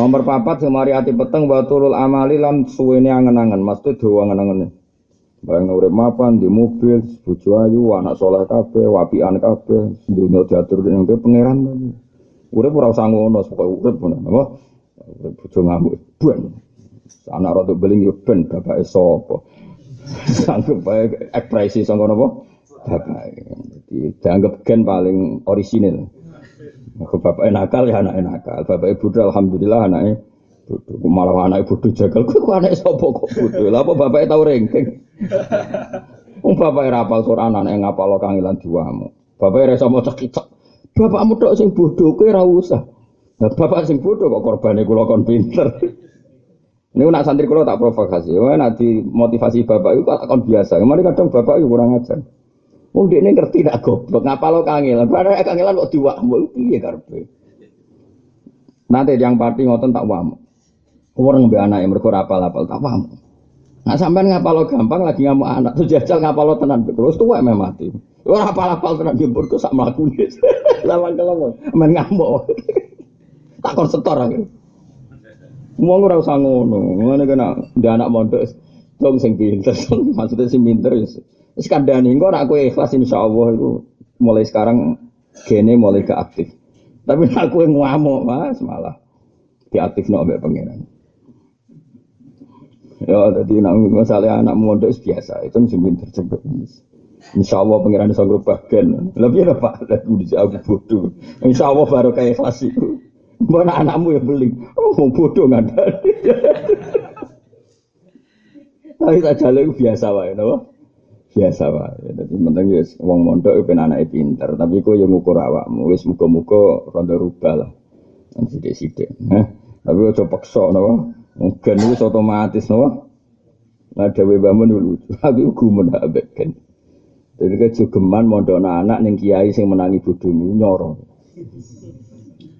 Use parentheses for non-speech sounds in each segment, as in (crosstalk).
Nomor papat sing mari ati peteng wa turul amali lan suwene angen-angen, mesti dawa angen-angen. Bayang urip mapan di mobil, bojo ayu, anak soleh kabeh, wapian kabeh, dunya diatur ning pangeran. Urip ora usah ngono, pokoke urip ngono, apa? Urip bojo ngamuk ben. Anak rodok beling yo ben bapake sapa. Sanggup bae ekspresi sangka napa? Bapak. Jadi dianggap gen paling orisinil. Aku bapak nakal ya anak nakal. Bapak ibu alhamdulillah anaknya bodoh. Malah anak ibu jagal. Kok anak sopo kok bodoh? Lah apa bapak tahu ranking? Wong bapak rapal Quran anak ngapal kangilan diwamu. Bapak ora iso maca kitab. Bapakmu tok sing bodoh kowe ora usah. Nah, bapak sing bodoh kok korbane kula kon pinter. Ini nak santri kula tak provokasi. Wah nanti motivasi bapak itu kon biasa. Kemarin kadang bapak itu kurang ajar. Wong dekne ngerti tak goblok, ngapalo kangelan. Padahal kangelan kok diwakmu piye karepe. Nanti yang pati ngoten tak wamu. Orang mbek anake mergo apal-apal tak wamu. Nah sampean ngapalo gampang lagi ngamuk anak tuh jajal ngapalo tenan terus tuwa memang mati. Ora apal-apal tenan jempur kok sak mlakune. Lawan (laughs) kelemo men ngamuk. tak kon setor aku. Wong ora usah ngono. Ngene kena anak mondok dong sing pinter. (laughs) Maksudnya sing pinter ya. Wis kandhane engko nek kowe ikhlas insyaallah iku mulai sekarang gene mulai ke aktif. Tapi (laughs) nek kowe ngamuk Mas malah diaktifno ambek pangeran. Ya, jadi nak masalah anak mondok biasa, itu mesti pinter cepet. Insya Allah pangeran bisa berubah gen. Lebih apa? Lagu di aku bodoh. Insya Allah baru kayak ikhlas itu. Mana anakmu yang beli? Oh, bodoh nggak ada. (laughs) Tapi tak jalan biasa wae, no? biasa wae. Dadi penting ya wong mondok ben anake pinter, tapi kok yang ngukur awakmu wis muga-muga rada rubah lah. Sithik-sithik. Nah, tapi aja paksa napa. Mungkin wis otomatis napa. Nah, dewe bangun lucu. (laughs) Aku gumun kan. Jadi kan jogeman mondok anak ning kiai sing menangi bodohmu nyoro.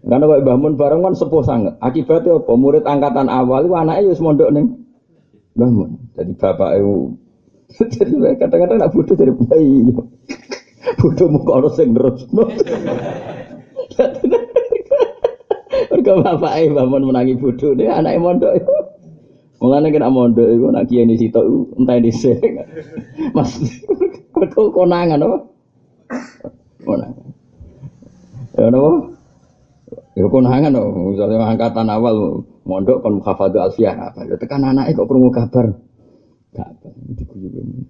Karena kok bangun bareng kan sepuh sangat. Akibatnya apa? Murid angkatan awal itu anaknya wis mondok ning bangun. Jadi bapak itu (laughs) jadi kadang-kadang nak bodoh dari bayi. (laughs) Bodoh muka orang sing terus. (laughs) Mereka bapak eh bangun menangi bodoh nih anak mondok itu. Mulane kena mondok itu nak kiai di situ entah di sini. Mas, kau konangan apa? Konangan. Ya apa? Ya konangan. Misalnya angkatan awal mondok kan mukhafadu alfiah apa? Ya tekan anaknya kok perlu kabar. Gak diguyu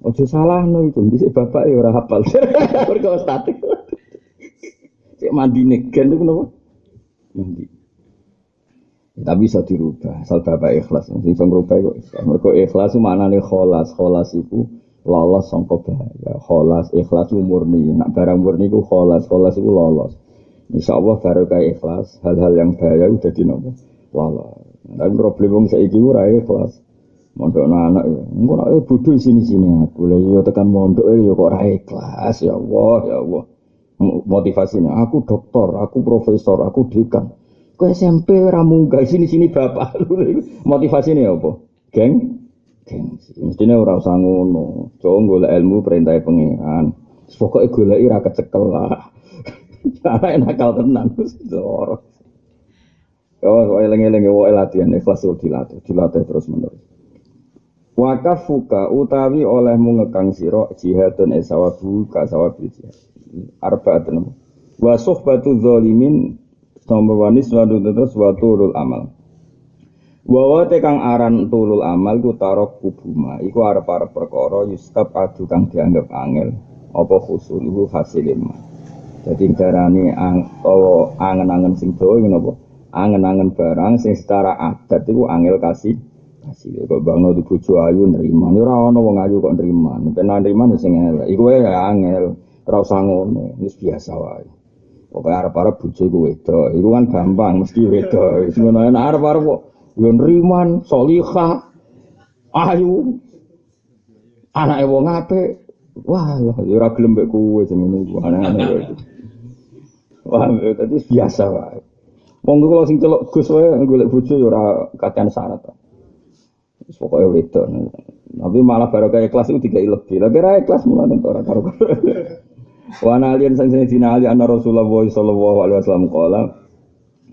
Ojo salah no itu, bisa bapak ya orang hafal. (laughs) Mereka statik. Cek mandi negen itu kenapa? Mandi. Ya, tapi bisa dirubah, asal bapak ikhlas. Sing bisa merubah kok. Mereka ikhlas nih kholas, kholas itu lolos sangka bahaya. Kholas, ikhlas murni. Nak barang murni itu kholas, kholas itu lolos. Insya Allah baru kayak ikhlas, hal-hal yang bahaya udah dinomo lolos. Tapi problem saya itu ikhlas. Mondok anak ya. Engko nek bodho sini-sini aku. Lah yo tekan mondok ya kok ora ikhlas ya Allah ya Allah. Motivasinya aku dokter, aku profesor, aku dekan. Kok SMP ora munggah sini-sini bapak lu. Motivasinya apa? Geng? Geng. Mestine ora usah ngono. Coba golek ilmu perintah pengiran. Pokoknya golek ora kecekel lah. (laughs) Cara nakal tenan wis loro. Yo, eling-eling yo latihan ikhlas dilatih, dilatih terus menerus. Wakafuka utawi olehmu ngekang sira jihadun esawabu ka sawabil jihad. Arba'atun. Wa suhbatu zalimin nomor wanis wa terus wa tulul amal. Wa te kang aran tulul amal ku tarok kubuma iku arep-arep perkara yustab adu kang dianggap angel apa khusuluhu hasilin Jadi darani ang, angen-angen sing dawa ngono Angen-angen barang sing secara adat iku angel kasih kasih. Kok bangno di bojo ayu nerima. Ora rawon wong ayu kok nerima. Nek nerima sing elek. Iku ya angel. Ora usah ngono. Biasa wae. Pokoknya arep-arep bojo iku wedok. Iku kan gampang mesti ngono nek arep-arep kok yo neriman salihah ayu anake wong apik wah ya ora gelem mek kowe jenenge aneh-aneh wah tadi biasa wae Wong kula sing celok Gus wae golek bojo ya ora kakean syarat. Pokoknya wedok. Tapi malah baru kayak kelas itu tiga lebih. Tapi raya kelas mulai orang karo. (laughs) Wana alian sang sang dina ali anna Rasulullah sallallahu alaihi wasallam qala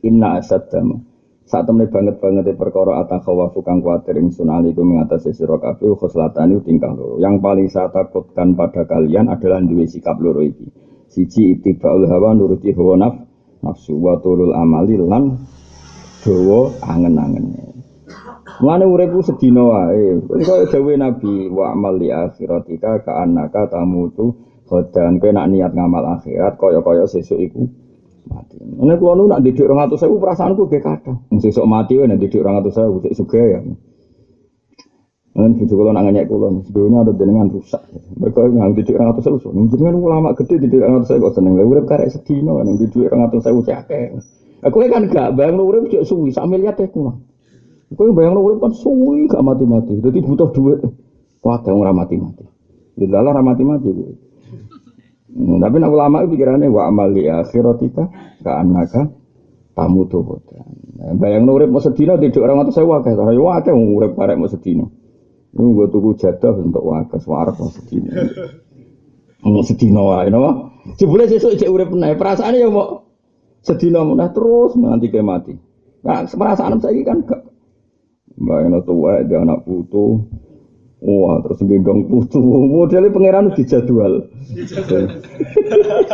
inna asaddam saat temen banget banget perkara atang khawafu kang kuatir ingsun aliku mengatasi sira kabeh khoslatani tingkah loro. Yang paling saya takutkan pada kalian adalah duwe sikap loro iki. Siji ittibaul hawa nuruti hawa naf, nafsu wa turul amali lan dawa angen-angen. Mulane uripku sedina wae. Kaya dawuh Nabi wa amal li akhiratika ka annaka tamutu khodan kowe nak niat ngamal akhirat kaya-kaya sesuk iku mati. Ini kalau nu nak didik orang atau saya perasaanku kayak kata. Mesti sok mati weh nak didik orang atau saya udah suka ya. Kan bujuk kalau nanya kulo, dunia ada jenengan rusak. Mereka nggak didik orang atau saya usah. Jenengan ulama gede didik orang atau saya kok seneng. Urip karek sedino kan didik orang atau saya usah Aku kan gak bayang urip cek suwi sambil lihat aku mah. Aku bayang urip kan suwi gak mati-mati. Jadi butuh duit. Wah, orang mati-mati. Jadi lah mati-mati. Hmm, tapi nak ulama pikirannya wa amal li akhiratika ka annaka tamu tuh. Nah, bayang urip mau sedina tidak orang atau saya wakai, tapi wakai mau urip mau sedina. Ini gue tuku jadah untuk wakai, suara mau sedina. Mau sedina wae, no? Jebule sesuk cek urip naik perasaannya ya mau sedina meneh terus nanti kayak mati. Nah, perasaan saya kan gak. Bayang tua dia anak putu, Wah, terus gendong putu. Modelnya pangeran dijadwal.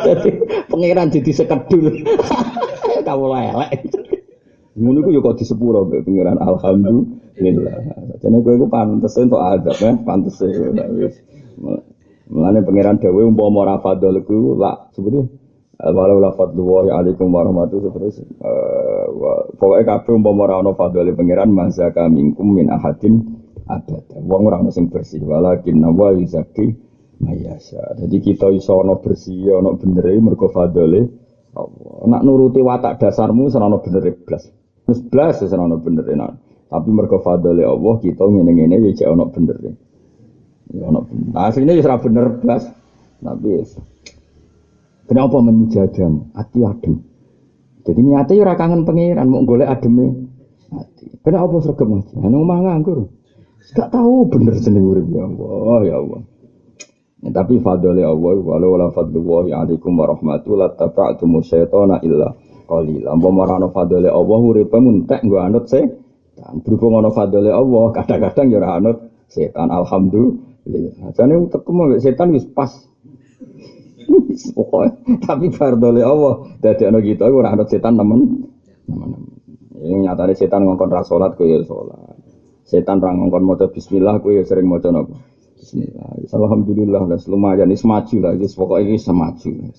Jadi pangeran jadi sekedul. (laughs) Kamu lelek. Ngono iku ya kok disepuro pangeran alhamdulillah. Jadi kowe iku pantes untuk adab ya, pantes ya wis. Mulane pangeran dhewe umpama ora fadl iku lak sebutnya walau la fadlu alaikum warahmatullahi terus uh, pokoknya kabeh umpama ora ana fadl pangeran mazaka minkum min ahadin abad. Wong ora ono sing bersih, walakin nawa yuzaki mayasa. Jadi kita iso bersih, ono bener mergo fadole Allah. Nak nuruti watak dasarmu ono bener blas. Wis blas ono bener nak. Tapi mergo fadole Allah kita ngene-ngene ya jek ono bener. Ya ono bener. Nah, aslinya ya bener blas. Tapi Kenapa menjajan? Hati adem. Jadi niatnya ya ora kangen pangeran, mau golek ademe hati. Kenapa sregep mati? Anu omah nganggur. Gak tahu bener jeneng urip ya Allah, ya Allah. Ya, tapi fadli Allah walau la fadlullahi alaikum warahmatullahi taba'tumu syaitana illa qalila. Mbok marano fadli Allah uripe muntek nggo anut setan. Berhubung ana fadli Allah, kadang-kadang ya anut setan. Alhamdulillah. Jane tekemu setan wis pas. Tapi fadli Allah dadi ana kita ora anut setan temen. Ini nyatane setan ngongkon ra salat ku ya salat. Setan rang ngongkon maca bismillah kuwi ya sering maca napa? Bismillah. Alhamdulillah wis lumayan wis maju lah wis pokoke iki semaju.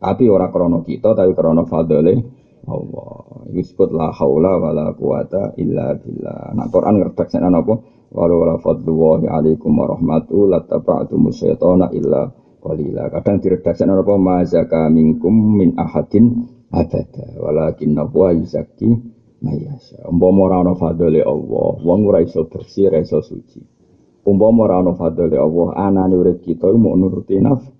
Tapi ora krana kita tapi krana fadhole Allah. Disebut la haula wala quwata illa billah. Nah Quran ngertek napa? Wala wala fadlullahi alaikum warahmatullahi lattaba'tum syaitana illa qalila. Kadang diredaksi apa mazaka minkum min ahadin abada. Walakin nabwa yuzaki mayasa. Umpama ora ana fadhole Allah, wong ora iso bersih, ora iso suci. Umpama ora ana fadhole Allah, anane urip kita mau nuruti nafsu.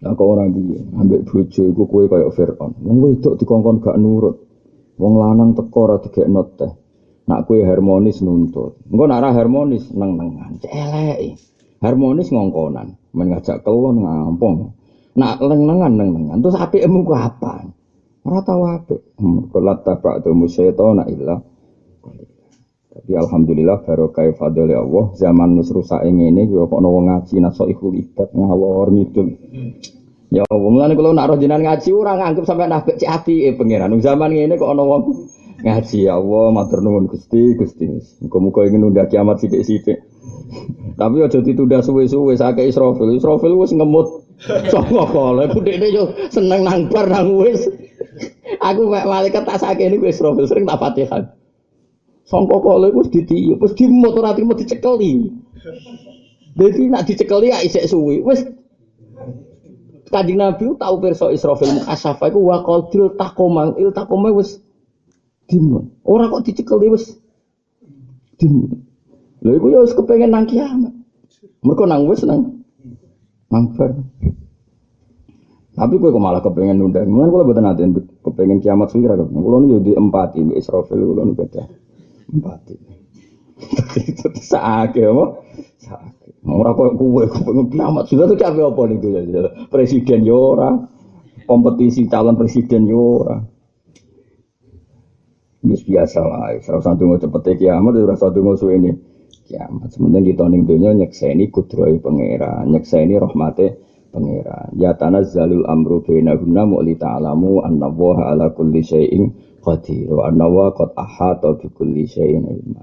Lah kok ora piye? Ambek bojo iku kowe kaya Firaun. Wong wedok dikongkon gak nurut. Wong lanang teko ora digekno teh. Nak kowe harmonis nuntut. Engko nak harmonis neng-nengan. Eleke. Harmonis ngongkonan, men ngajak kelon ngampung. Nak leng-lengan neng-nengan. Terus apikmu ku apa? Ora tau apik. Kulat tabak tu musyaitona illa. Tapi alhamdulillah barokah fadli Allah zaman wis rusak ngene yo kok ono wong ngaji naso ikhul ibad ngawur ngidul. Ya Allah, mulane kula nak rojinan ngaji ora nganggep sampe nabek cek ati e pangeran. Zaman ngene kok ono wong ngaji ya Allah matur nuwun Gusti Gusti. Muga-muga ingin nunda kiamat sithik-sithik. Tapi aja ditunda suwe-suwe sakit Israfil. Israfil wis ngemut. Songo kole budekne yo seneng nang bar nang wis. Aku malaikat tak ini gue Israfil sering tak Fatihah. Songko kole gue ditiup, terus di motor hati mau dicekeli. Jadi nak dicekeli ya isek suwi. Wes Kanjeng Nabi tahu perso Israfil mukasafa iku wa qadil takomang il takoma wis dimon. Ora kok dicekeli wis dimon. Lha iku ya wis kepengin nang kiamat. Mergo nang wis nang mangfer. Tapi gue kok malah kepengen nunda. Mungkin kalau betul nanti kepengen kiamat suwi. Kalau nih di empati, di Israfil kalau nih beda empati. Sakit apa? Sakit. Orang kok gue kepengen kiamat sudah tuh capek apa tuh ya? Presiden yora, kompetisi calon presiden yora. Wis biasa wae, ora usah ndonga cepete kiamat, ora usah ndonga suwene kiamat. Sementing kita ning donya nyekseni kudrahe pangeran, nyekseni rahmate pangeran. Ya tanazzalul amru bainahunna mu'li ta'lamu anna ala kulli syai'in qadir wa anna wa qad ahata bi kulli syai'in ilma.